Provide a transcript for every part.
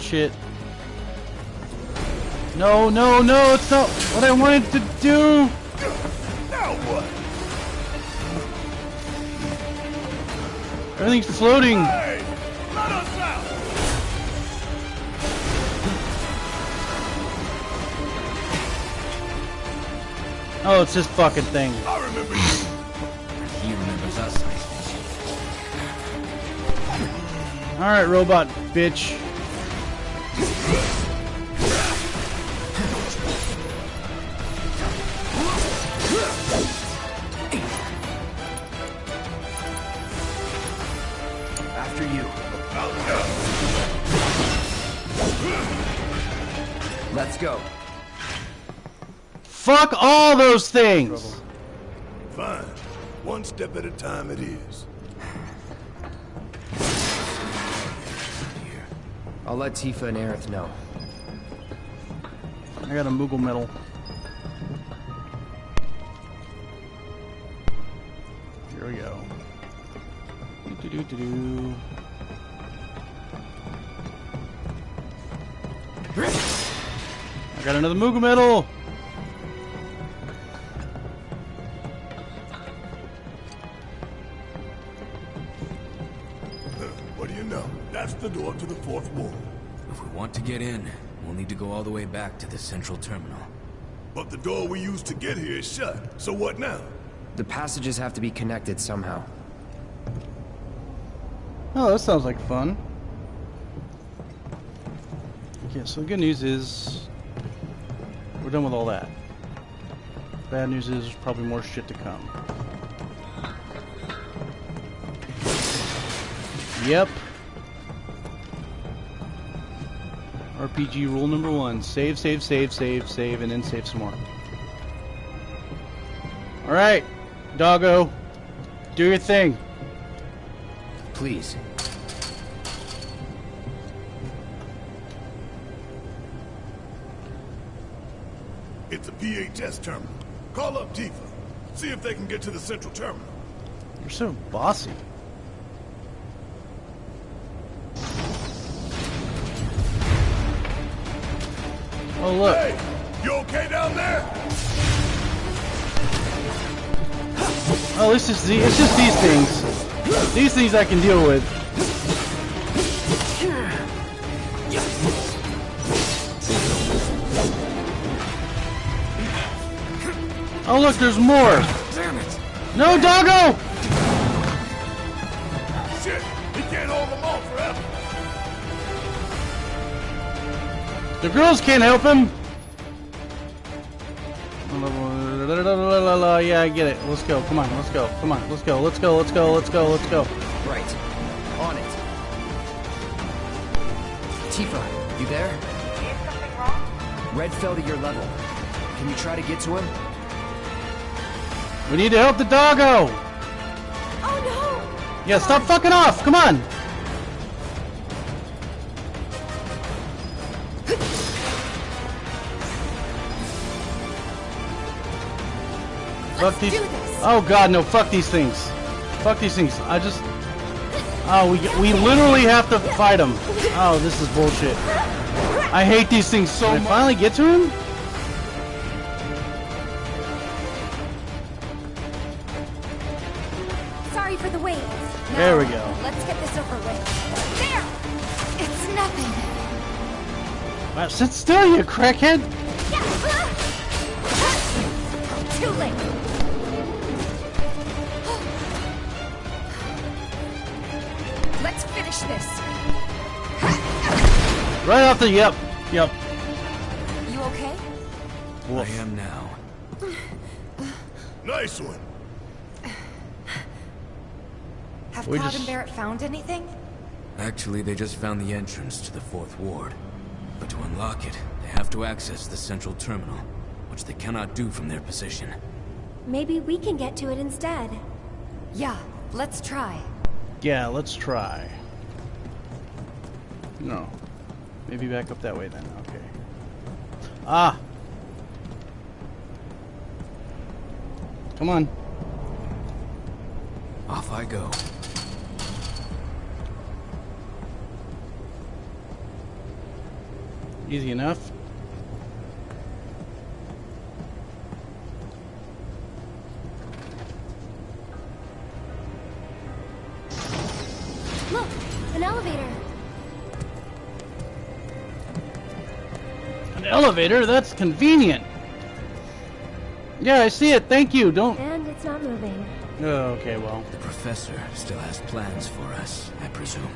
bullshit. No, no, no, it's not what I wanted to do! Now what? Everything's floating! Hey! Let us out! Oh, it's this fucking thing. I remember you. Alright, robot bitch. Let's go. Fuck all those things! Fine. One step at a time it is. I'll let Tifa and Aerith know. I got a Moogle medal. Here we go. Do do do I got another Moogle medal. What do you know? That's the door to the fourth ward. If we want to get in, we'll need to go all the way back to the central terminal. But the door we used to get here is shut. So what now? The passages have to be connected somehow. Oh, that sounds like fun. Okay, so the good news is we're done with all that. Bad news is there's probably more shit to come. Yep. RPG rule number one. Save, save, save, save, save, and then save some more. Alright, doggo. Do your thing. Please. It's a PHS terminal. Call up Tifa. See if they can get to the central terminal. You're so bossy. Oh look. Hey! You okay down there? Oh, this is the, it's just these things. These things I can deal with. Oh look, there's more. Damn it! No, doggo! Shit! He can't hold them all forever. The girls can't help him. Yeah, I get it. Let's go. Come on, let's go. Come on, let's go. Let's go. Let's go. Let's go. Let's go. Right. On it. Tifa, you there? Is something wrong? Red fell to your level. Can you try to get to him? We need to help the doggo. Oh no! Yeah, stop fucking off. Come on. Fuck these. do this. Oh god, no! Fuck these things. Fuck these things. I just. Oh, we we literally have to fight them. Oh, this is bullshit. I hate these things so much. I Finally get to him. There we go. Let's get this over with. There! It's nothing. Wow, sit still, you crackhead. Too late. Let's finish this. Right off the. Yep. Yep. You okay? I am now. Nice one. Have We Cloud just- and Barret found anything? Actually, they just found the entrance to the fourth ward. But to unlock it, they have to access the central terminal, which they cannot do from their position. Maybe we can get to it instead. Yeah, let's try. Yeah, let's try. No. Maybe back up that way then. Okay. Ah. Come on. Off I go. Easy enough. Look, an elevator. An elevator? That's convenient. Yeah, I see it. Thank you. Don't. And it's not moving. Oh, okay, well. The professor still has plans for us, I presume.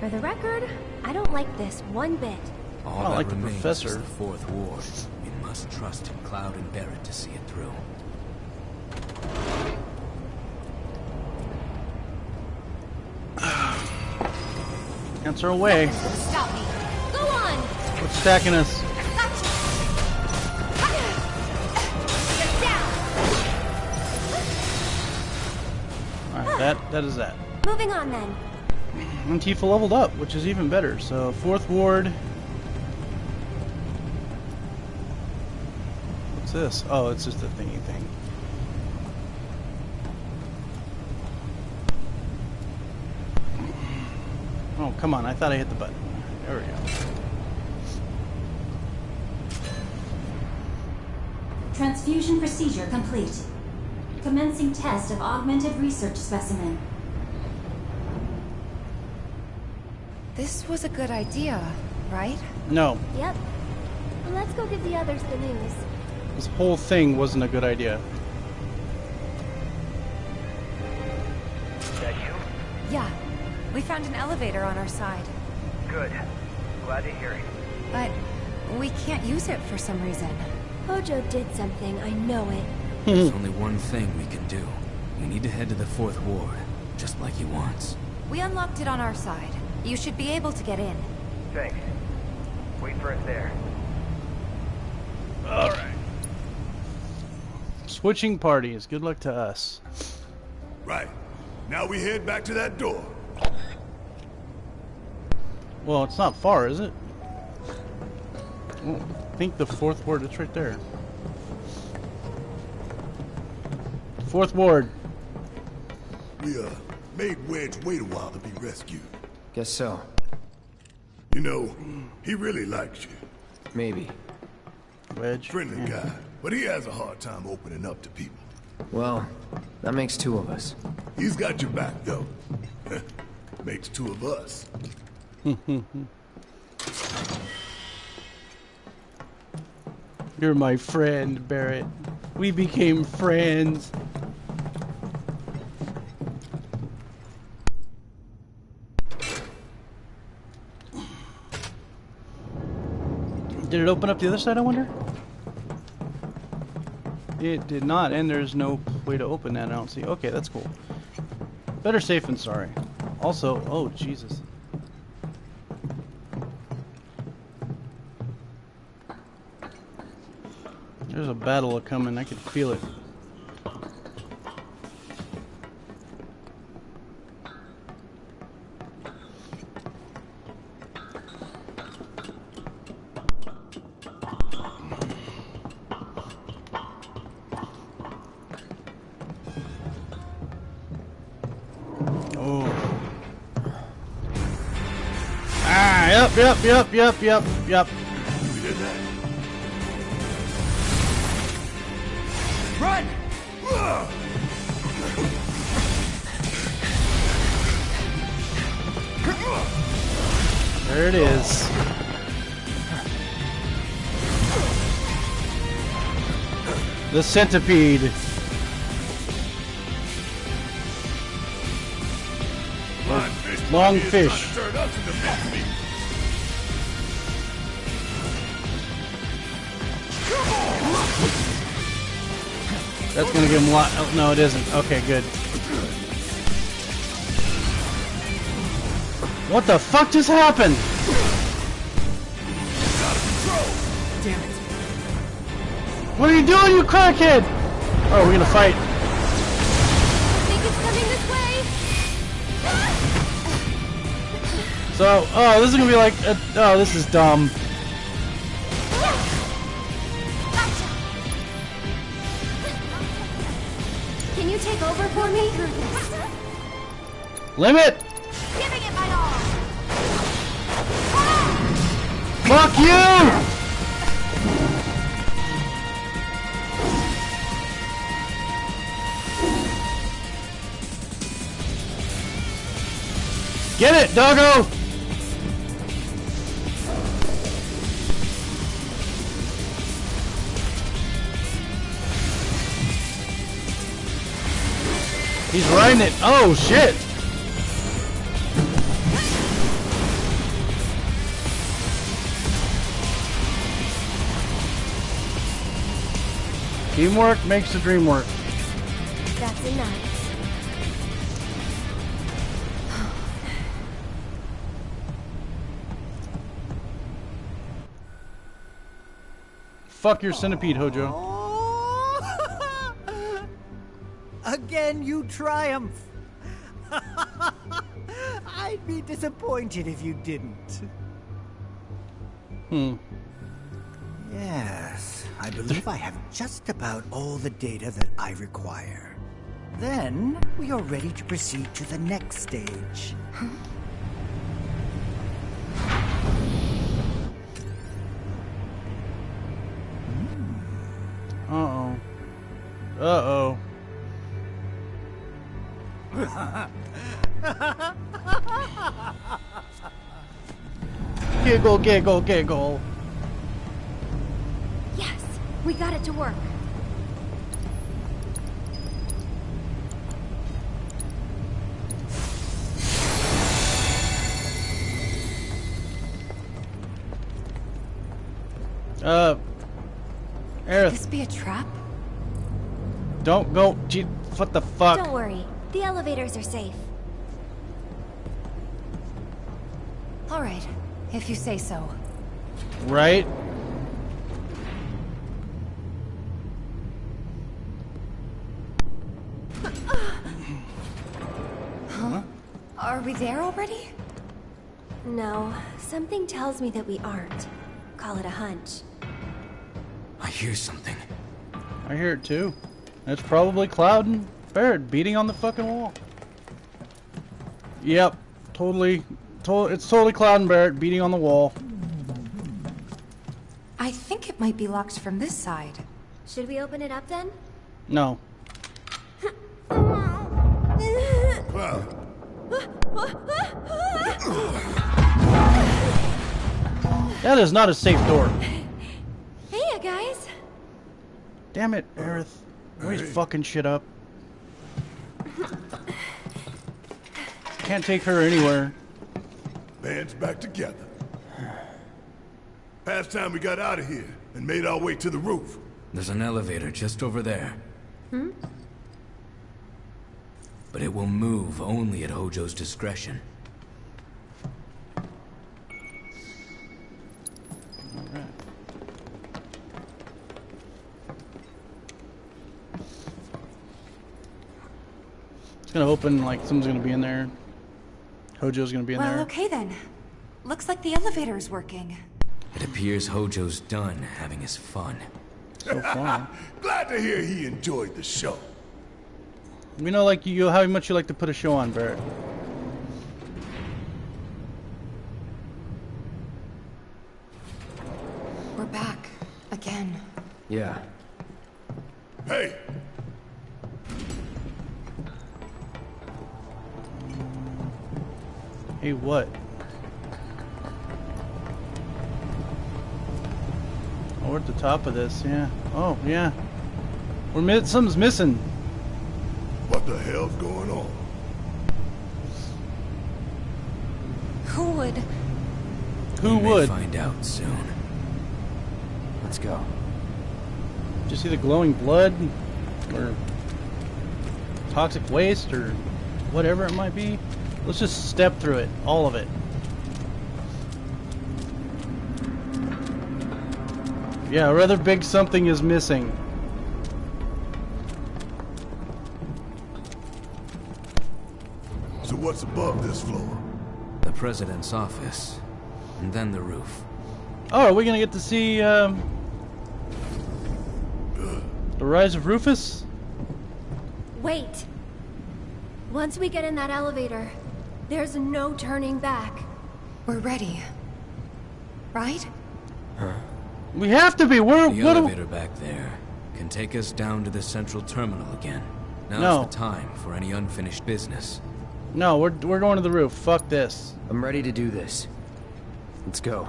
For the record, I don't like this one bit. All I don't like the professor. the fourth ward. We must trust in Cloud and Barret to see it through. Answer away. Stop me. Go on. What's stacking us? Gotcha. Get down. Alright, that, that is that. Moving on then. And Tifa leveled up, which is even better. So, fourth ward. What's this? Oh, it's just a thingy thing. Oh, come on. I thought I hit the button. There we go. Transfusion procedure complete. Commencing test of augmented research specimen. This was a good idea, right? No, Yep. Well, let's go give the others the news. This whole thing wasn't a good idea. Is That you? Yeah. We found an elevator on our side. Good. Glad to hear it. But we can't use it for some reason. Hojo did something, I know it. There's only one thing we can do. We need to head to the fourth ward, just like he wants. We unlocked it on our side. You should be able to get in. Thanks. Wait for us there. Alright. Switching parties. Good luck to us. Right. Now we head back to that door. Well, it's not far, is it? Oh, I think the fourth ward, it's right there. Fourth ward. We, uh, made Wedge wait a while to be rescued. Guess so. You know, he really likes you. Maybe. Wedge. Friendly Yeah. guy, but he has a hard time opening up to people. Well, that makes two of us. He's got your back, though. Makes two of us. You're my friend, Barret. We became friends. Did it open up the other side, I wonder? It did not, and there's no way to open that, I don't see. Okay, that's cool. Better safe than sorry. Also, oh, Jesus. There's a battle coming, I can feel it. Yep, yep, yep, yep, yep, yep. We did that. Run! There it is. The centipede. Long is trying to fish. That's gonna give him a lot. Oh, no, it isn't. Okay, good. What the fuck just happened? Damn it. What are you doing, you crackhead? Oh, we're gonna fight. Think it's coming this way? So, oh, this is gonna be like, uh, oh, this is dumb. Take over for me? Limit. Giving it my all. Fuck you! Get it, doggo! Riding it. Oh shit! Teamwork makes the dream work. That's enough. Fuck your centipede, Hojo. Again, you triumph. I'd be disappointed if you didn't. Hmm. Yes, I believe I have just about all the data that I require. Then we are ready to proceed to the next stage. giggle, giggle, giggle. Yes, we got it to work. Uh, Could Aerith, this be a trap? don't go. Gee, what the fuck? Don't worry, the elevators are safe. All right, if you say so. Right? Are we there already? No, something tells me that we aren't. Call it a hunch. I hear something. I hear it too. It's probably Cloud and Barret beating on the fucking wall. Yep, totally. To it's totally Cloud and Barret beating on the wall. I think it might be locked from this side. Should we open it up then? No. That is not a safe door. Hey, you guys. Damn it, Aerith. Always fucking shit up. Can't take her anywhere. Band's back together. Past time we got out of here and made our way to the roof. There's an elevator just over there. Hmm? But it will move only at Hojo's discretion. It's gonna open like someone's gonna be in there. Hojo's gonna be in Well, there. okay then. Looks like the elevator is working. It appears Hojo's done having his fun. So far. Glad to hear he enjoyed the show. We know like you how much you like to put a show on, Barret. We're back. Again. Yeah. Hey, Hey, what? Oh, we're at the top of this, yeah. Oh, yeah. We're mi something's missing. what the hell's going on? Who would? Who We may would? find out soon. Let's go. Did you see the glowing blood? Or toxic waste? Or whatever it might be? Let's just step through it. All of it. Yeah, a rather big something is missing. So what's above this floor? The president's office. And then the roof. Oh, are we gonna get to see um, the rise of Rufus? Wait. Once we get in that elevator, there's no turning back. We're ready. Right? We have to be. We're The what? elevator back there can take us down to the central terminal again. Now's No. the time for any unfinished business. No, we're we're going to the roof. Fuck this. I'm ready to do this. Let's go.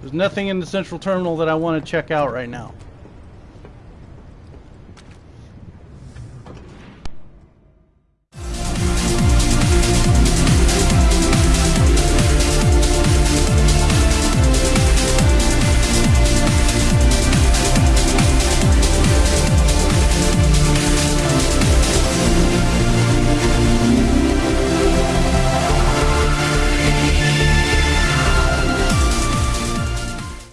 There's nothing in the central terminal that I want to check out right now.